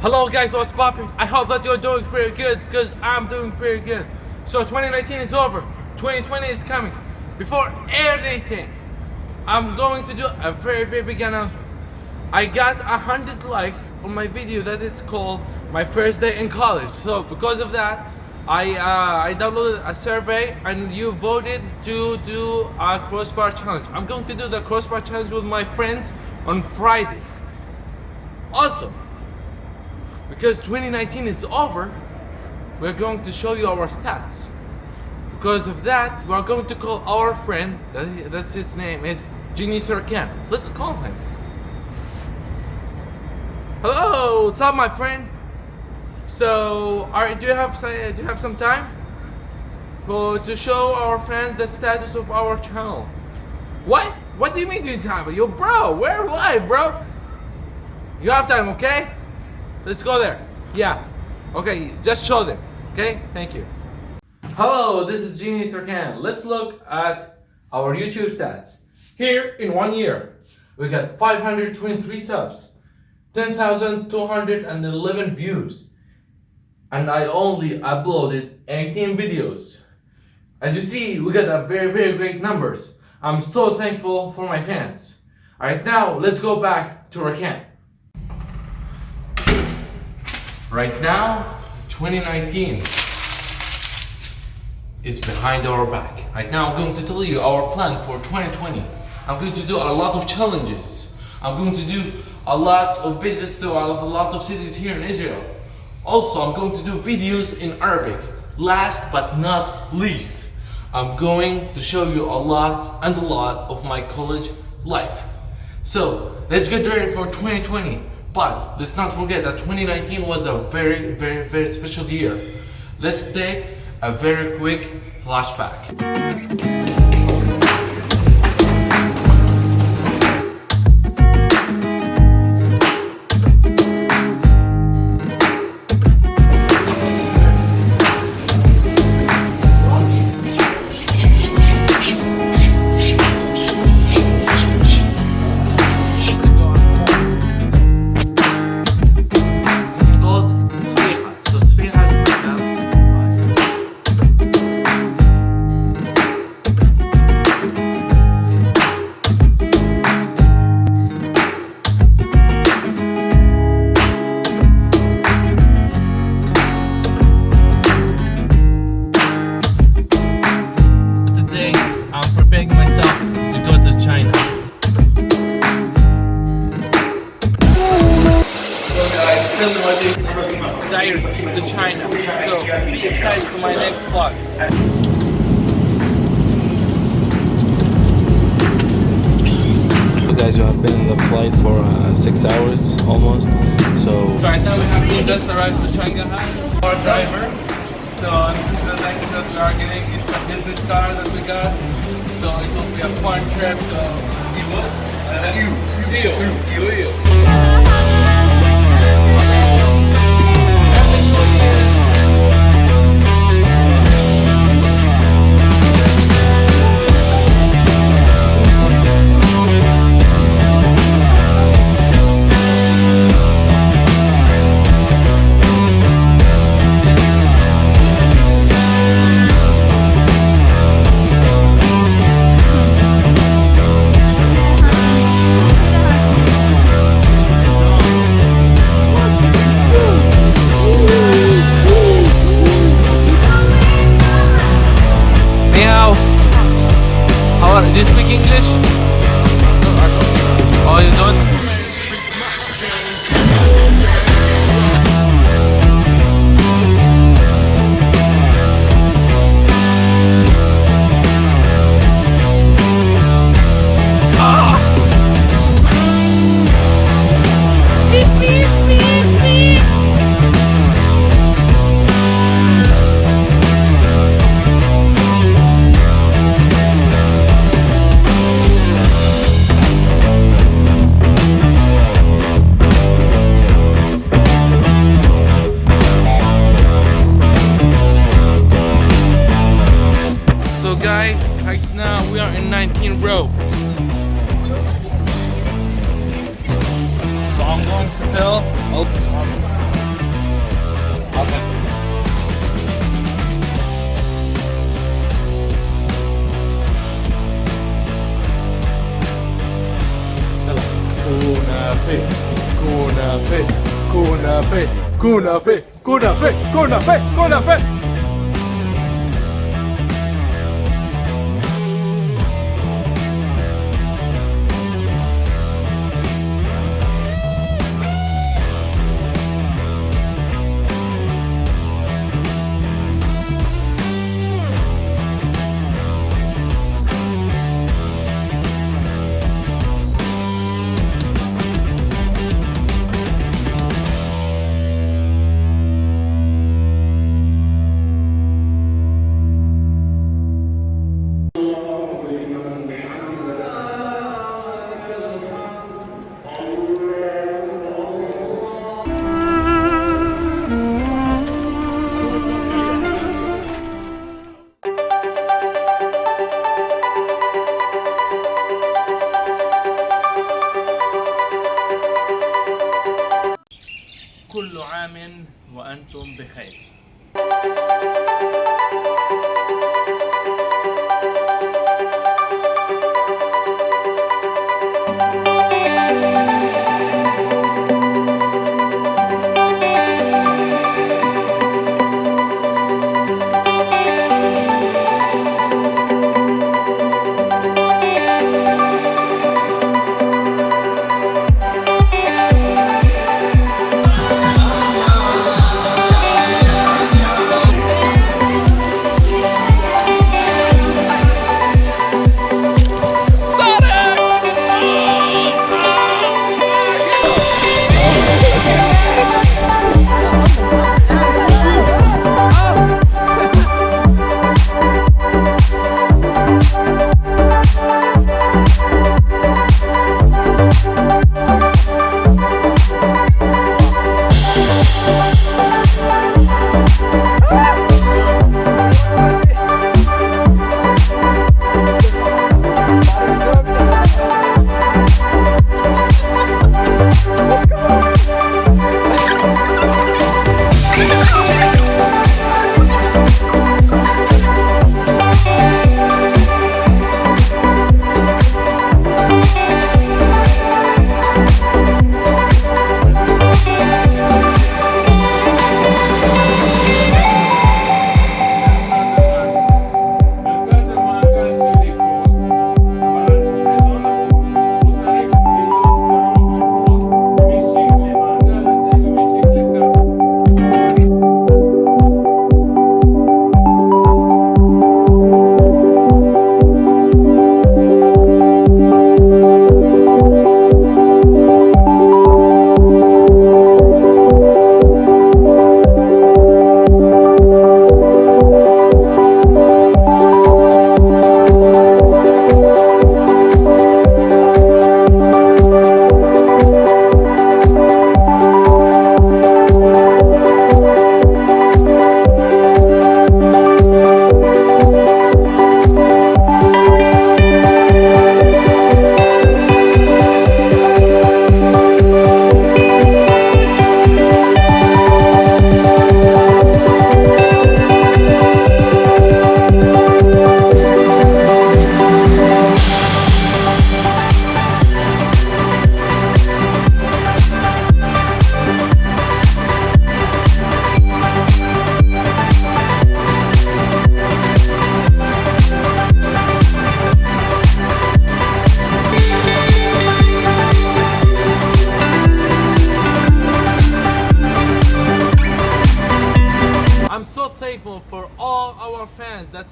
Hello guys, what's popping? I hope that you're doing pretty good because I'm doing pretty good. So 2019 is over, 2020 is coming. Before anything, I'm going to do a very very big announcement. I got hundred likes on my video that is called my first day in college. So because of that, I uh, I downloaded a survey and you voted to do a crossbar challenge. I'm going to do the crossbar challenge with my friends on Friday. Also, because 2019 is over, we're going to show you our stats. Because of that, we are going to call our friend, that, that's his name, is Genie Serkan. Let's call him. Hello, what's up, my friend? So, are, do you have some, uh, do you have some time for to show our friends the status of our channel? What? What do you mean, do you time? Yo, bro, we're live, bro. You have time, okay? Let's go there. Yeah. Okay, just show them. Okay? Thank you. Hello, this is Genie Serkan. Let's look at our YouTube stats. Here, in one year, we got 523 subs, 10,211 views, and I only uploaded 18 videos. As you see, we got a very, very great numbers. I'm so thankful for my fans. Alright, now let's go back to our camp. Right now, 2019 is behind our back. Right now, I'm going to tell you our plan for 2020. I'm going to do a lot of challenges. I'm going to do a lot of visits to a lot of cities here in Israel. Also, I'm going to do videos in Arabic. Last but not least, I'm going to show you a lot and a lot of my college life. So, let's get ready for 2020. But let's not forget that 2019 was a very, very, very special year. Let's take a very quick flashback. So guys, diary to China. So be excited for my next vlog. Guys, you have been in the flight for uh, six hours almost. So So right now we have to just arrived to Shanghai. Our driver. So this is the language that we are getting. It's a business car that we got. So it will be a fun trip. So you, you, you, you, you. 19 row. Long to fill. Okay.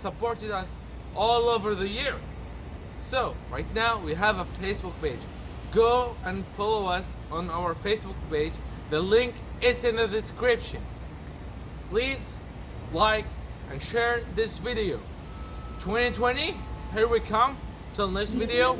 Supported us all over the year. So, right now we have a Facebook page. Go and follow us on our Facebook page. The link is in the description. Please like and share this video. 2020, here we come. Till next video.